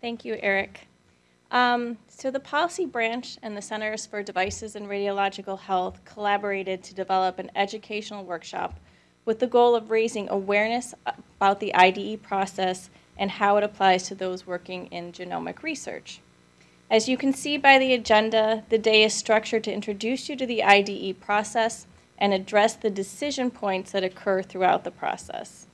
Thank you, Eric. Um, so the policy branch and the Centers for Devices and Radiological Health collaborated to develop an educational workshop with the goal of raising awareness about the IDE process and how it applies to those working in genomic research. As you can see by the agenda, the day is structured to introduce you to the IDE process and address the decision points that occur throughout the process.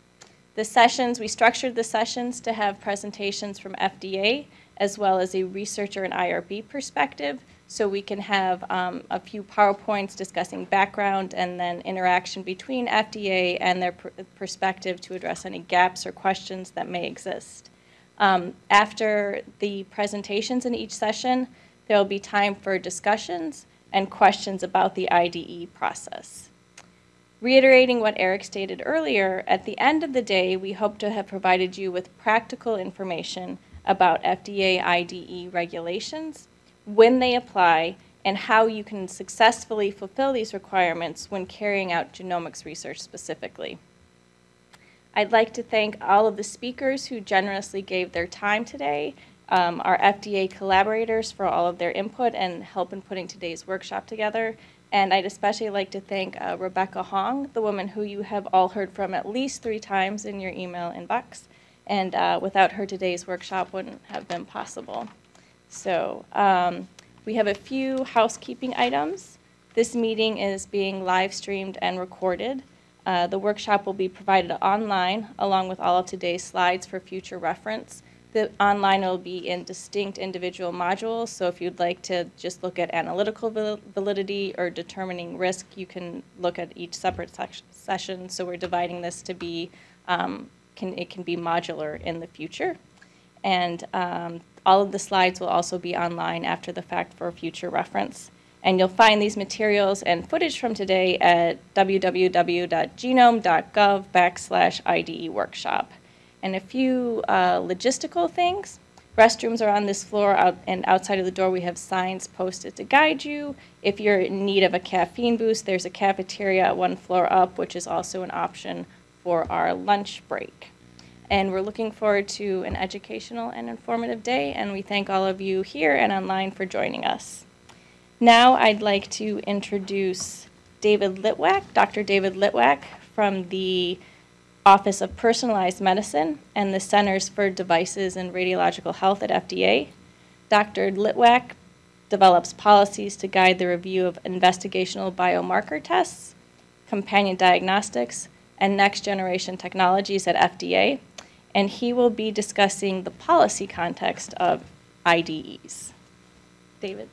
The sessions, we structured the sessions to have presentations from FDA as well as a researcher and IRB perspective so we can have um, a few PowerPoints discussing background and then interaction between FDA and their pr perspective to address any gaps or questions that may exist. Um, after the presentations in each session, there will be time for discussions and questions about the IDE process. Reiterating what Eric stated earlier, at the end of the day, we hope to have provided you with practical information about FDA IDE regulations, when they apply, and how you can successfully fulfill these requirements when carrying out genomics research specifically. I'd like to thank all of the speakers who generously gave their time today, um, our FDA collaborators for all of their input and help in putting today's workshop together, and I'd especially like to thank uh, Rebecca Hong, the woman who you have all heard from at least three times in your email inbox. And uh, without her, today's workshop wouldn't have been possible. So um, we have a few housekeeping items. This meeting is being live streamed and recorded. Uh, the workshop will be provided online along with all of today's slides for future reference. The online will be in distinct individual modules, so if you'd like to just look at analytical validity or determining risk, you can look at each separate session. So we're dividing this to be, um, can, it can be modular in the future. And um, all of the slides will also be online after the fact for future reference. And you'll find these materials and footage from today at www.genome.gov backslash IDE workshop. And a few uh, logistical things. Restrooms are on this floor, out, and outside of the door we have signs posted to guide you. If you're in need of a caffeine boost, there's a cafeteria one floor up, which is also an option for our lunch break. And we're looking forward to an educational and informative day, and we thank all of you here and online for joining us. Now I'd like to introduce David Litwack, Dr. David Litwack from the Office of Personalized Medicine and the Centers for Devices and Radiological Health at FDA. Dr. Litwack develops policies to guide the review of investigational biomarker tests, companion diagnostics, and next generation technologies at FDA. And he will be discussing the policy context of IDEs. David.